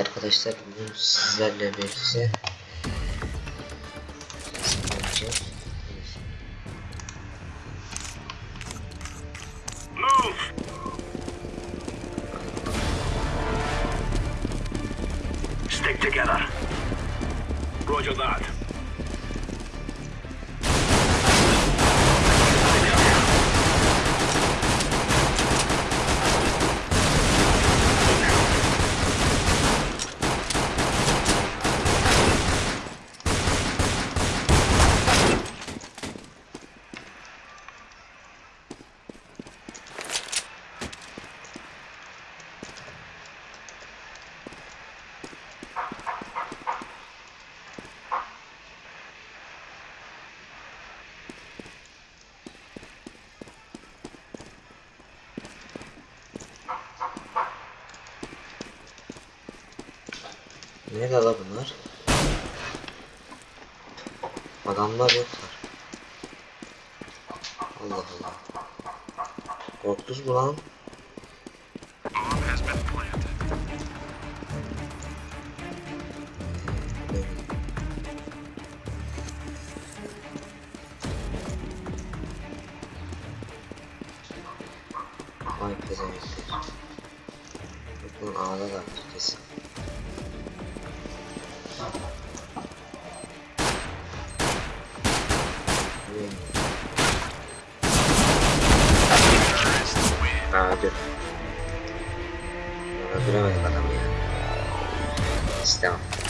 Arkadaşlar bugün sizlerle birlikte Nerede la bunlar? Adamlar yoklar. Allah Allah. Korktunuz mu lan? Ah, ok. La natura della mia. Stiamo.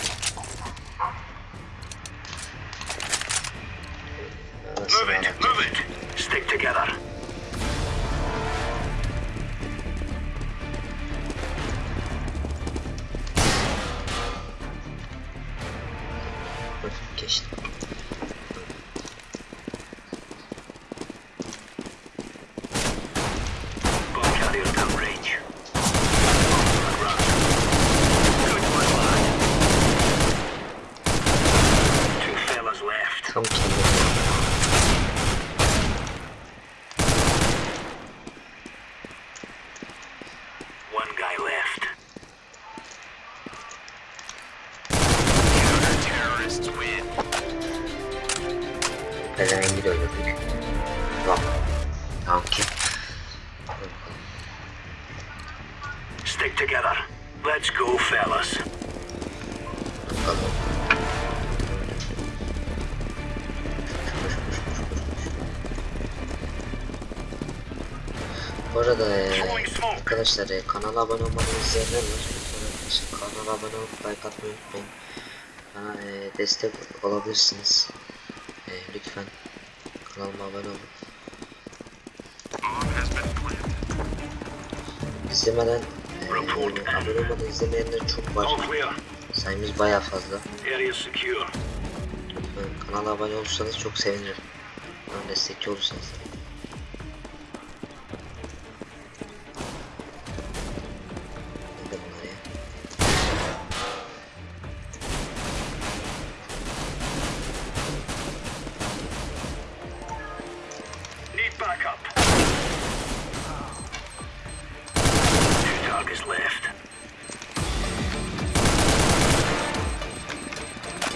Stick together. Let's go, fellas. Bu arada e, arkadaşlar e, kanala abone olmayı izleyenler var. Kanala abone olup like atmayı unutmayın. Bana e, destek olabilirsiniz. E, lütfen kanalıma abone olun. İzlemeden olmadan izlemeyenler çok var. Sayımız baya fazla. Kanala abone olursanız çok sevinirim. Bana destekçi olursanız.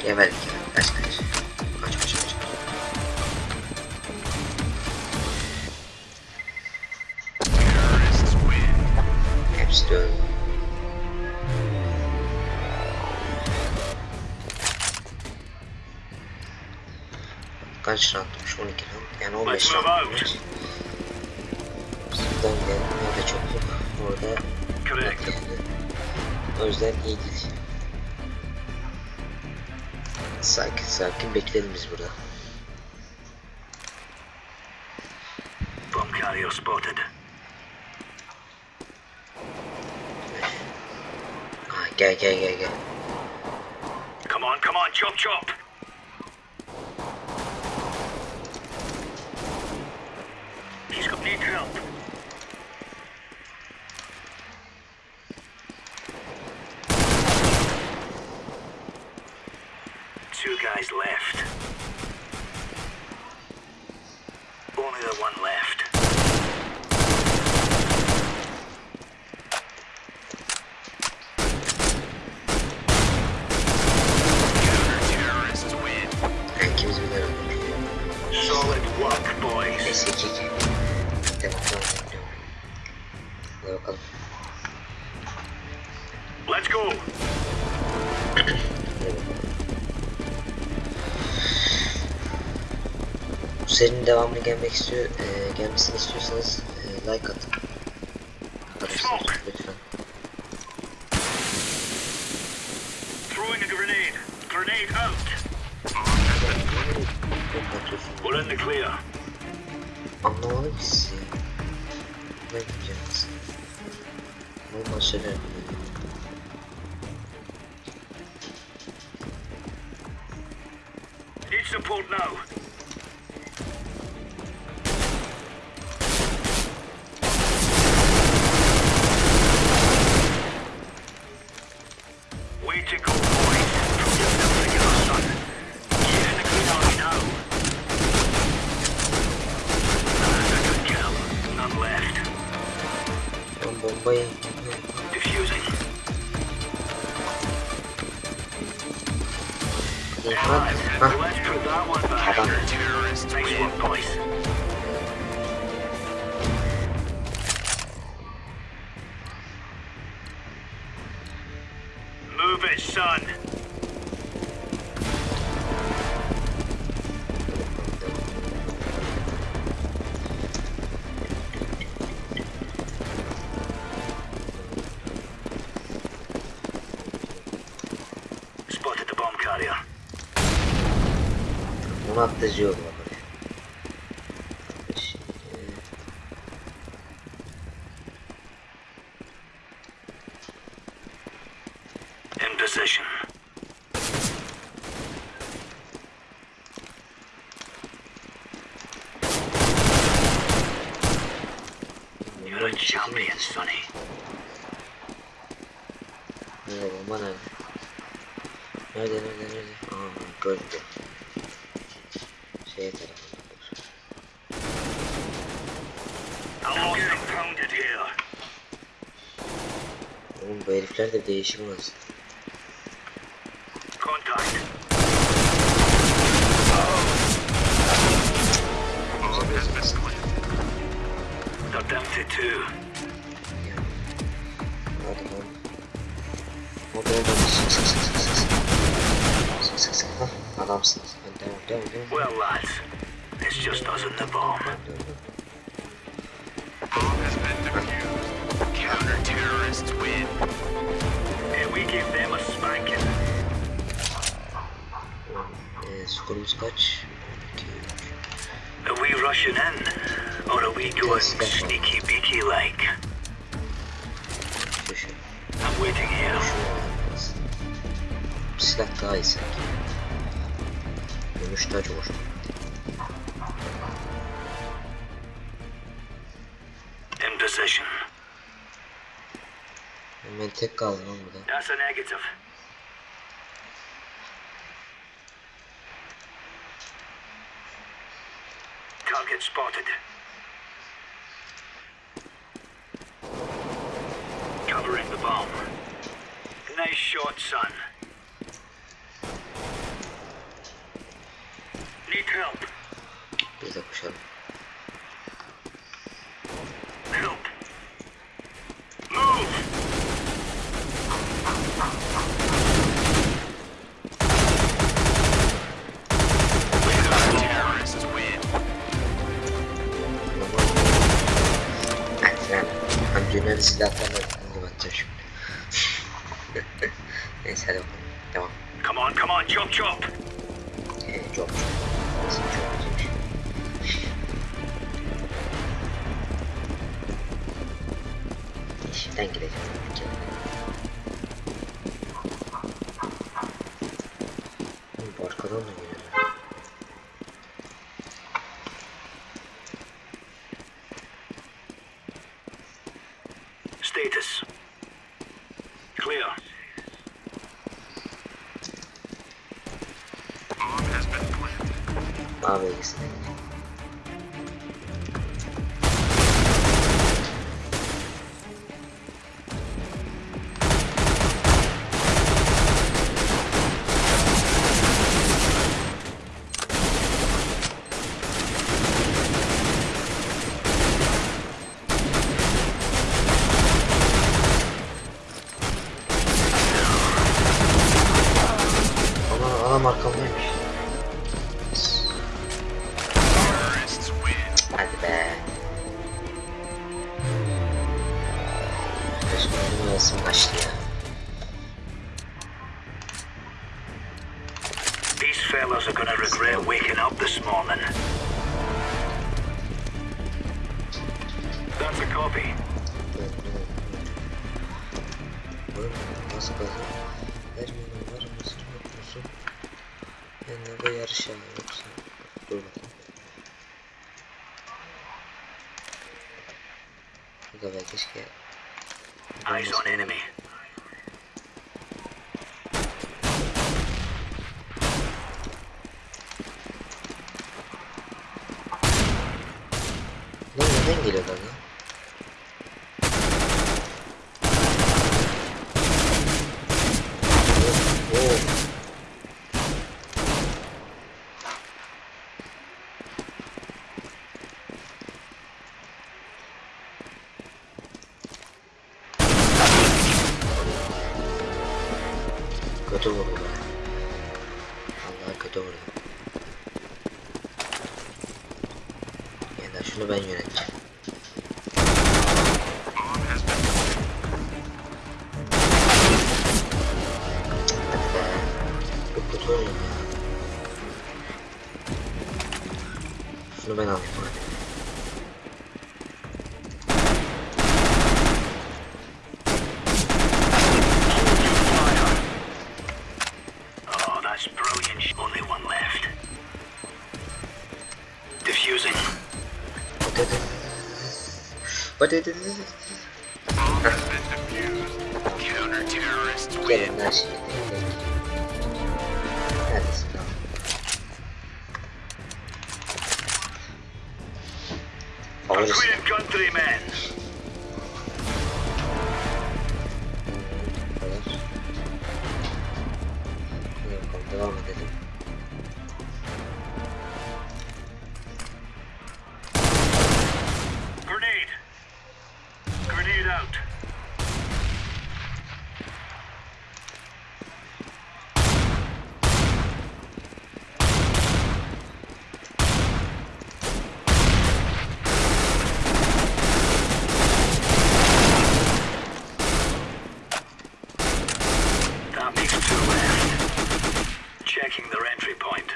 Geberdik ya. Kaç kaç. Kaç kaç kaç. Hepsi de öldü. Kaç roundmuş? 12 round. Yani 15 Let's move roundmuş. Bizden geldi. Orada çokluk. Orada Correct. O yüzden iyi değil. Sakin sakin bekleyelim biz burada. Bomb carrier spotted. Ha, gel gel gel gel. Come on, come on, chop chop. He's got need help. One left. Serinin devamını gelmek istiyor, e, gelmesini istiyorsanız e, like atın. Arkadaşlar lütfen. Throwing a grenade. Grenade out. Çok atıyorsun. We're in the clear. Anlamadım ki sizi. Ne yapacağız? Normal şeyler. Need support now. Move it, son. Spotted the bomb carrier. Onu attıcı yolu Champions funny. I'm getting pounded here. Oğlum bu herifler de değişim arasında. to two. I don't. What do I Well, lads, it's just us and the bomb. Bomb has been defused. Counter-terrorists win. And we give them a spanking. Screws guy. We going sneaky beaky like? I'm waiting here. Şu. Silah daha iyi sanki. Gümüş taç olur. In position. Ben tek kaldım lan burada. That's a negative. Target spotted. Covering the bomb. Nice shot, son. Need help. Neyse hadi bakalım. Devam. Come on, come on, chop chop! Ee, çok çok. Nasıl çok güzelmiş. İşimden gideceğim. Oğlum bu arkadan da geliyor. insuportáveis Bu da belki keşke. Eyes on enemy. Lan neden geliyorlar lan? Arka duvar bu. Allah arka duvar. Yeniden şunu ben yöneteceğim. Hadi hadi hadi. bomb has been defused. Counter terrorists win. Gelin lan şimdi. Neredesin lan? Favorisin. Korean countrymen. Bu kadar. Hadi bakalım devam edelim. Grenade. Grenade out. That makes two left. Checking their entry point.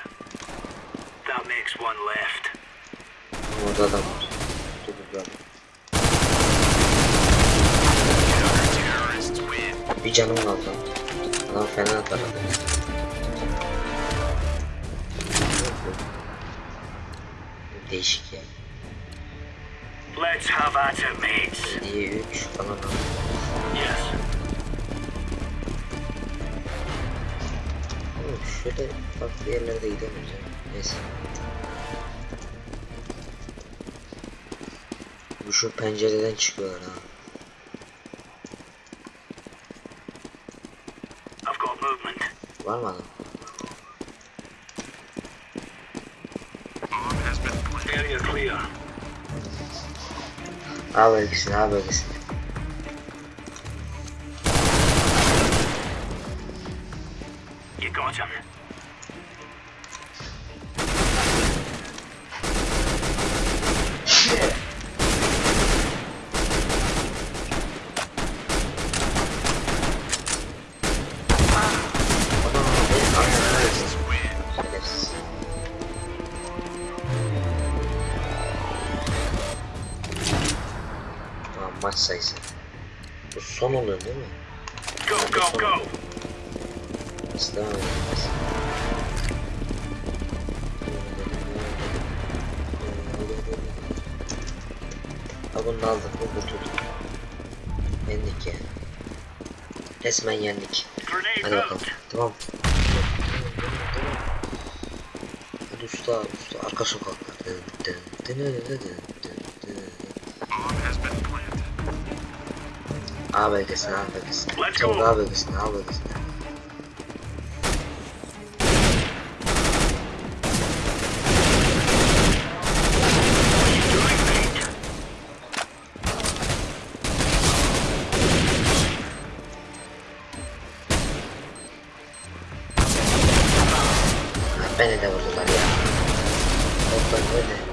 That makes one left. Orada adam var. Terrorists win. Bir canım kaldı. Adam fena taradı. Değişik ya. Let's have at it, mates. 7'ye 3 falan. Yes. Şöyle farklı yerlerde gidemiyoruz ya. Neyse. Bu şu pencereden çıkıyorlar ha. Var mı adam? A bölgesine A bölgesine. Son oluyor değil mi? Go, go, go. Edeceğiz? Ha bunu aldık bu kurtulduk. Yendik yani. Resmen yendik. Hadi bakalım. Tamam. Hadi usta, usta. Arka sokaklar. Dın dın dın dın dın. A bölgesine, A bölgesine. Let's Çabuk go. A bölgesine, A bölgesine. Doing mate. Beni de vurdular ya. Botlar böyle.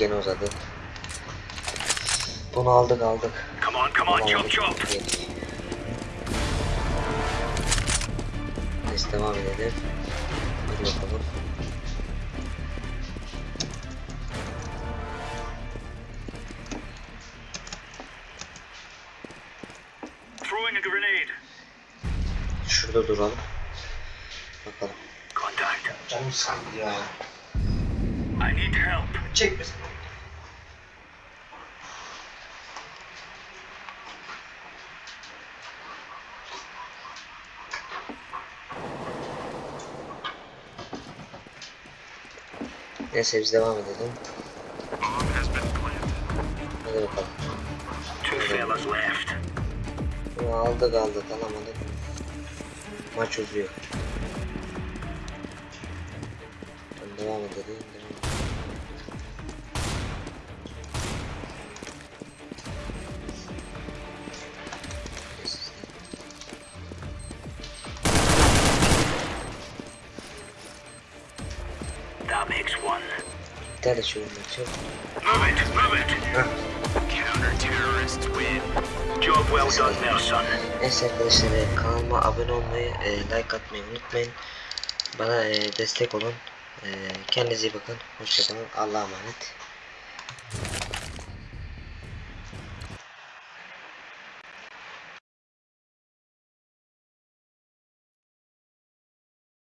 Gene uzadı. Bunu aldık aldık. Come on, come on, chop chop. Yedik. Neyse devam edelim. Hadi bakalım. Throwing a grenade. Şurada duralım. Bakalım. Contact. Canım sıkıldı ya. I need help. Çekmesin. Neyse biz devam edelim. Hadi bakalım. Bunu aldık aldık alamadık. Maç uzuyor. Devam edelim. Makes one. İptal et şu maçı. Move it, move it. Counter-terrorists win. Job well done son. Neyse arkadaşlar kanalıma abone olmayı, e, like atmayı unutmayın. Bana e, destek olun. E, kendinize iyi bakın. Hoşçakalın. Allah'a emanet.